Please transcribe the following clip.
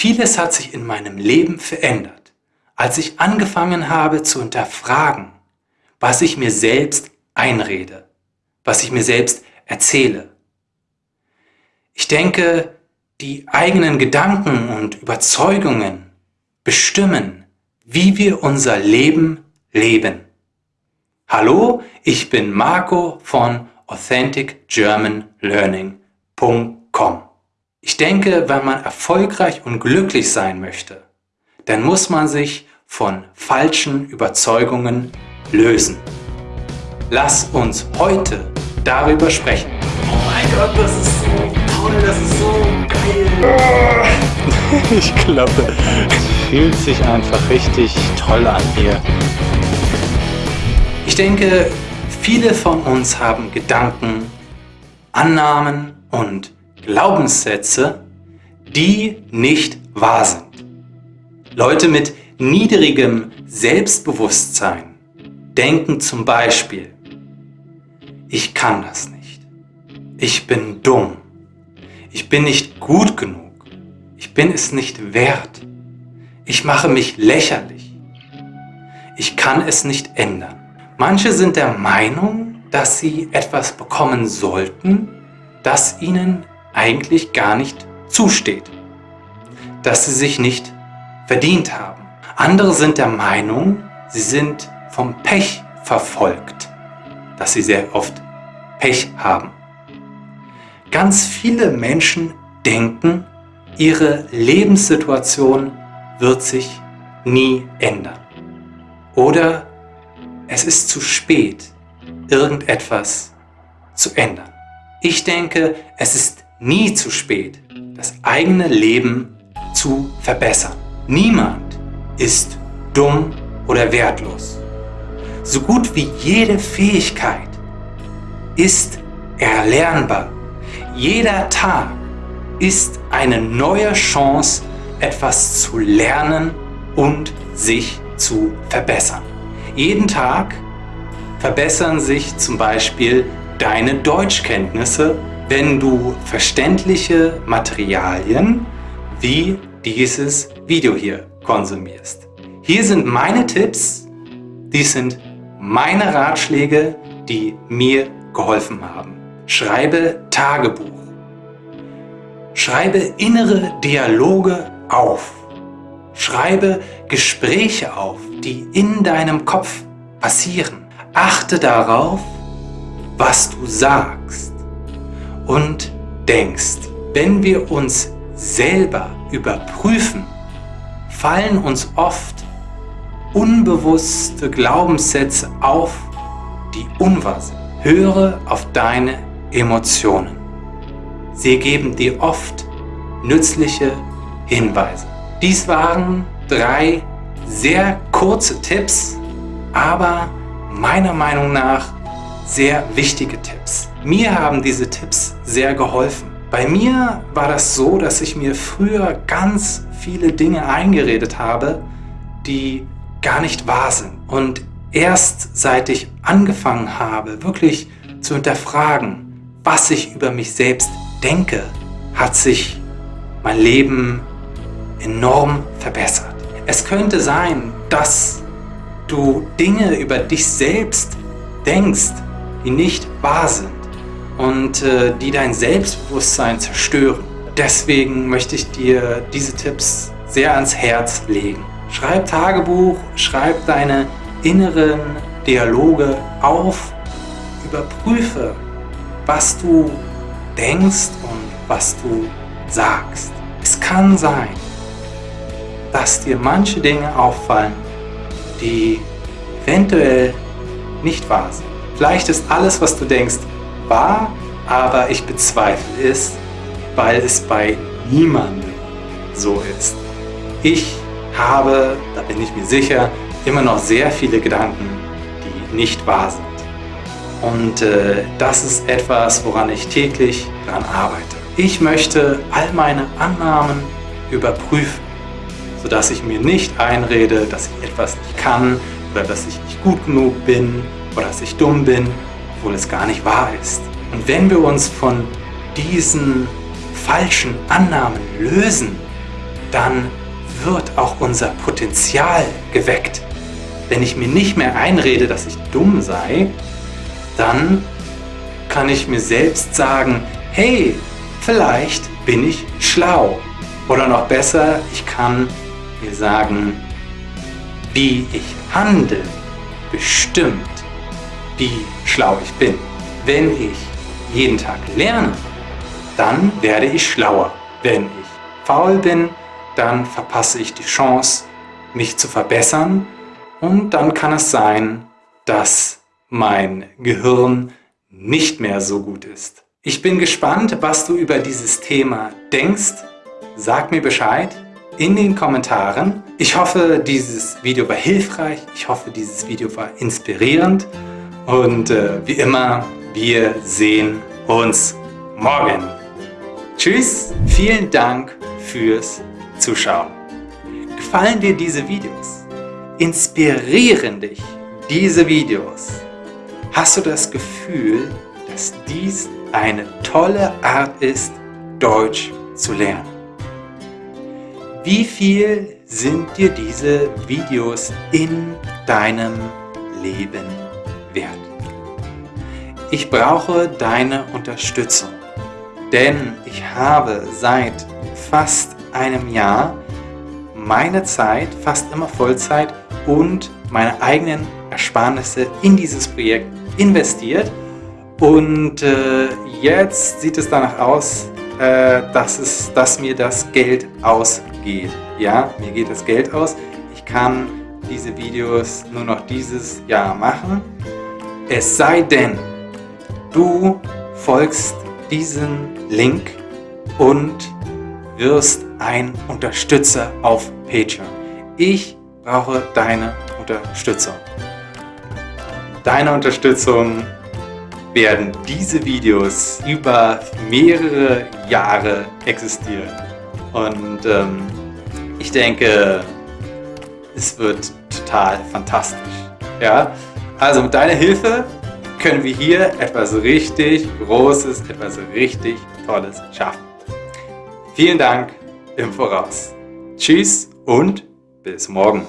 Vieles hat sich in meinem Leben verändert, als ich angefangen habe zu hinterfragen, was ich mir selbst einrede, was ich mir selbst erzähle. Ich denke, die eigenen Gedanken und Überzeugungen bestimmen, wie wir unser Leben leben. Hallo, ich bin Marco von AuthenticGermanLearning.com. Ich denke, wenn man erfolgreich und glücklich sein möchte, dann muss man sich von falschen Überzeugungen lösen. Lass uns heute darüber sprechen. Oh mein Gott, das ist so toll, das ist so geil. Ich glaube, es fühlt sich einfach richtig toll an hier. Ich denke, viele von uns haben Gedanken, Annahmen und Glaubenssätze, die nicht wahr sind. Leute mit niedrigem Selbstbewusstsein denken zum Beispiel, ich kann das nicht, ich bin dumm, ich bin nicht gut genug, ich bin es nicht wert, ich mache mich lächerlich, ich kann es nicht ändern. Manche sind der Meinung, dass sie etwas bekommen sollten, das ihnen eigentlich gar nicht zusteht, dass sie sich nicht verdient haben. Andere sind der Meinung, sie sind vom Pech verfolgt, dass sie sehr oft Pech haben. Ganz viele Menschen denken, ihre Lebenssituation wird sich nie ändern. Oder es ist zu spät, irgendetwas zu ändern. Ich denke, es ist nie zu spät, das eigene Leben zu verbessern. Niemand ist dumm oder wertlos. So gut wie jede Fähigkeit ist erlernbar. Jeder Tag ist eine neue Chance, etwas zu lernen und sich zu verbessern. Jeden Tag verbessern sich zum Beispiel deine Deutschkenntnisse wenn du verständliche Materialien wie dieses Video hier konsumierst. Hier sind meine Tipps, dies sind meine Ratschläge, die mir geholfen haben. Schreibe Tagebuch. Schreibe innere Dialoge auf. Schreibe Gespräche auf, die in deinem Kopf passieren. Achte darauf, was du sagst und denkst. Wenn wir uns selber überprüfen, fallen uns oft unbewusste Glaubenssätze auf, die unwahr sind. Höre auf deine Emotionen. Sie geben dir oft nützliche Hinweise. Dies waren drei sehr kurze Tipps, aber meiner Meinung nach sehr wichtige Tipps. Mir haben diese Tipps sehr geholfen. Bei mir war das so, dass ich mir früher ganz viele Dinge eingeredet habe, die gar nicht wahr sind. Und erst seit ich angefangen habe, wirklich zu hinterfragen, was ich über mich selbst denke, hat sich mein Leben enorm verbessert. Es könnte sein, dass du Dinge über dich selbst denkst, die nicht wahr sind und äh, die dein Selbstbewusstsein zerstören. Deswegen möchte ich dir diese Tipps sehr ans Herz legen. Schreib Tagebuch, schreib deine inneren Dialoge auf, überprüfe, was du denkst und was du sagst. Es kann sein, dass dir manche Dinge auffallen, die eventuell nicht wahr sind. Vielleicht ist alles, was du denkst, wahr, aber ich bezweifle es, weil es bei niemandem so ist. Ich habe, da bin ich mir sicher, immer noch sehr viele Gedanken, die nicht wahr sind. Und äh, das ist etwas, woran ich täglich daran arbeite. Ich möchte all meine Annahmen überprüfen, sodass ich mir nicht einrede, dass ich etwas nicht kann oder dass ich nicht gut genug bin oder dass ich dumm bin, obwohl es gar nicht wahr ist. Und wenn wir uns von diesen falschen Annahmen lösen, dann wird auch unser Potenzial geweckt. Wenn ich mir nicht mehr einrede, dass ich dumm sei, dann kann ich mir selbst sagen, hey, vielleicht bin ich schlau. Oder noch besser, ich kann mir sagen, wie ich handle, bestimmt, wie schlau ich bin. Wenn ich jeden Tag lerne, dann werde ich schlauer. Wenn ich faul bin, dann verpasse ich die Chance, mich zu verbessern und dann kann es sein, dass mein Gehirn nicht mehr so gut ist. Ich bin gespannt, was du über dieses Thema denkst. Sag mir Bescheid in den Kommentaren. Ich hoffe, dieses Video war hilfreich. Ich hoffe, dieses Video war inspirierend. Und äh, wie immer, wir sehen uns morgen. Tschüss, vielen Dank fürs Zuschauen. Gefallen dir diese Videos? Inspirieren dich diese Videos? Hast du das Gefühl, dass dies eine tolle Art ist, Deutsch zu lernen? Wie viel sind dir diese Videos in deinem Leben wert? Ich brauche deine Unterstützung, denn ich habe seit fast einem Jahr meine Zeit, fast immer Vollzeit und meine eigenen Ersparnisse in dieses Projekt investiert und äh, jetzt sieht es danach aus, äh, dass, es, dass mir das Geld ausgeht. Ja, mir geht das Geld aus. Ich kann diese Videos nur noch dieses Jahr machen. Es sei denn, du folgst diesem Link und wirst ein Unterstützer auf Patreon. Ich brauche deine Unterstützung. Deine Unterstützung werden diese Videos über mehrere Jahre existieren. Und ähm, ich denke, es wird total fantastisch. Ja? Also mit deiner Hilfe können wir hier etwas richtig Großes, etwas richtig Tolles schaffen. Vielen Dank im Voraus. Tschüss und bis morgen.